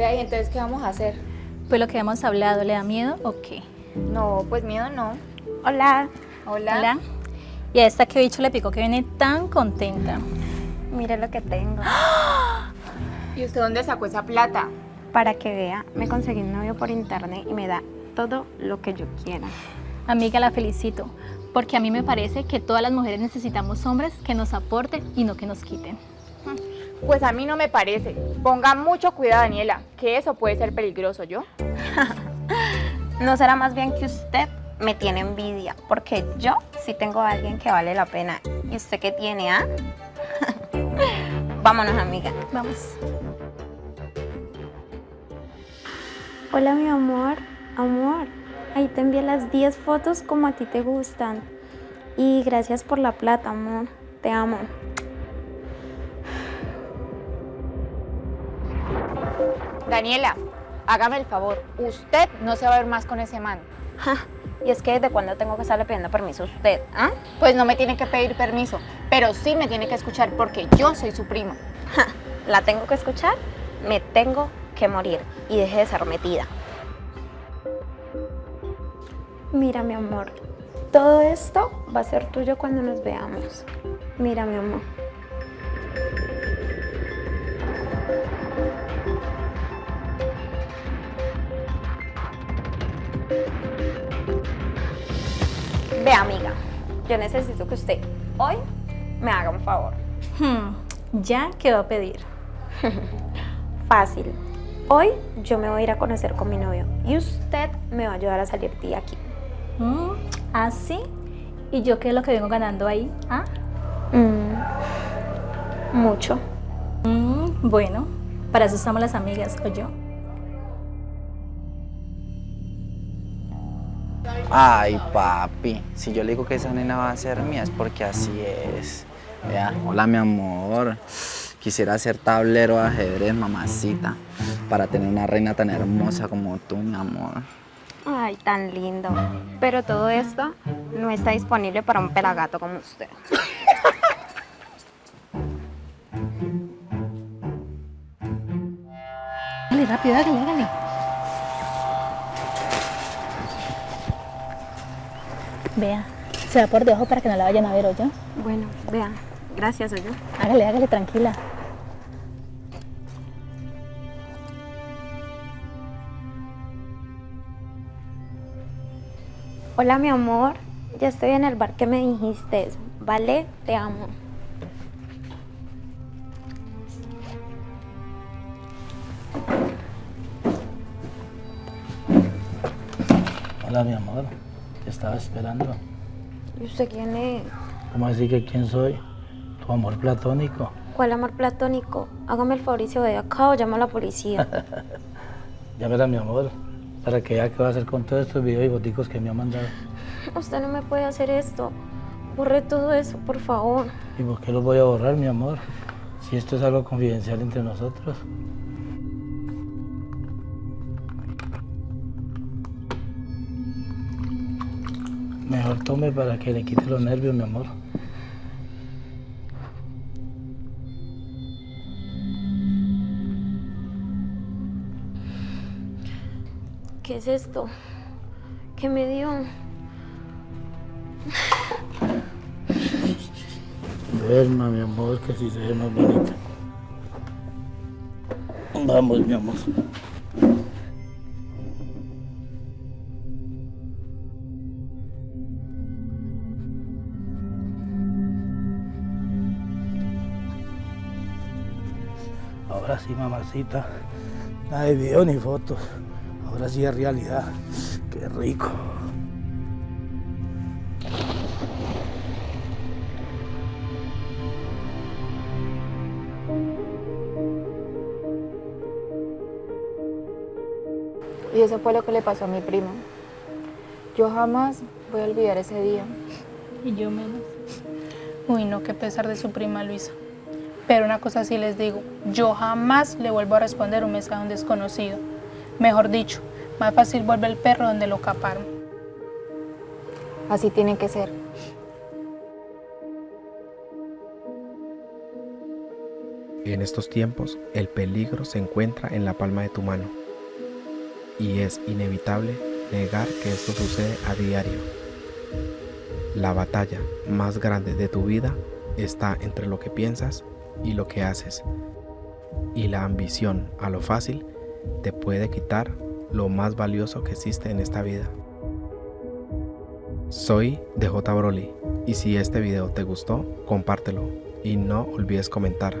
Vea, ¿y entonces qué vamos a hacer? Pues lo que hemos hablado, ¿le da miedo o qué? No, pues miedo no. Hola, Hola. Hola. Y a esta que bicho le picó que viene tan contenta. mire lo que tengo. ¿Y usted dónde sacó esa plata? Para que vea, me conseguí un novio por internet y me da todo lo que yo quiera. Amiga, la felicito, porque a mí me parece que todas las mujeres necesitamos hombres que nos aporten y no que nos quiten. Pues a mí no me parece. Ponga mucho cuidado, Daniela, que eso puede ser peligroso, ¿yo? ¿No será más bien que usted me tiene envidia? Porque yo sí tengo a alguien que vale la pena. ¿Y usted qué tiene, ah? Vámonos, amiga. Vamos. Hola, mi amor. Amor, ahí te envié las 10 fotos como a ti te gustan. Y gracias por la plata, amor. Te amo. Daniela, hágame el favor. Usted no se va a ver más con ese man. Ja, Y es que desde cuándo tengo que estarle pidiendo permiso a usted, ¿ah? Pues no me tiene que pedir permiso, pero sí me tiene que escuchar porque yo soy su prima. Ja, ¿La tengo que escuchar? Me tengo que morir y deje de ser metida. Mira, mi amor, todo esto va a ser tuyo cuando nos veamos. Mira, mi amor. Ve, amiga, yo necesito que usted hoy me haga un favor. Hmm, ¿Ya qué va a pedir? Fácil. Hoy yo me voy a ir a conocer con mi novio y usted me va a ayudar a salir de aquí. Mm, ¿Ah, sí? ¿Y yo qué es lo que vengo ganando ahí? ¿Ah? Mm, mucho. Mm, bueno, para eso estamos las amigas, ¿o yo? Ay, papi, si yo le digo que esa nena va a ser mía es porque así es. Vea, hola mi amor. Quisiera ser tablero de ajedrez, mamacita, para tener una reina tan hermosa como tú, mi amor. Ay, tan lindo. Pero todo esto no está disponible para un pelagato como usted. Dale, rápido, hágale, hágale. Vea, se va por debajo para que no la vayan a ver, ¿o yo? Bueno, vea. Gracias, oye. Hágale, hágale, tranquila. Hola, mi amor. Ya estoy en el bar que me dijiste. ¿Vale? Te amo. Hola, mi amor. Te estaba esperando. ¿Y usted quién es? ¿Cómo así que quién soy? Tu amor platónico. ¿Cuál amor platónico? Hágame el favor y se acá o llama a la policía. Llámela, mi amor, para que vea qué va a hacer con todos estos videos y boticos que me ha mandado. Usted no me puede hacer esto. Borre todo eso, por favor. ¿Y por qué los voy a borrar, mi amor? Si esto es algo confidencial entre nosotros. Mejor tome para que le quite los nervios, mi amor. ¿Qué es esto? ¿Qué me dio? Duerma, mi amor, que así se ve más bonita. Vamos, mi amor. Ahora sí, mamacita. Nada de video ni fotos. Ahora sí es realidad. Qué rico. Y eso fue lo que le pasó a mi primo. Yo jamás voy a olvidar ese día. Y yo menos. Uy, no, qué pesar de su prima Luisa. Pero una cosa sí les digo, yo jamás le vuelvo a responder un mensaje a un desconocido. Mejor dicho, más fácil vuelve el perro donde lo caparon. Así tiene que ser. En estos tiempos, el peligro se encuentra en la palma de tu mano y es inevitable negar que esto sucede a diario. La batalla más grande de tu vida está entre lo que piensas y lo que haces. Y la ambición a lo fácil te puede quitar lo más valioso que existe en esta vida. Soy DJ Broly y si este video te gustó, compártelo y no olvides comentar.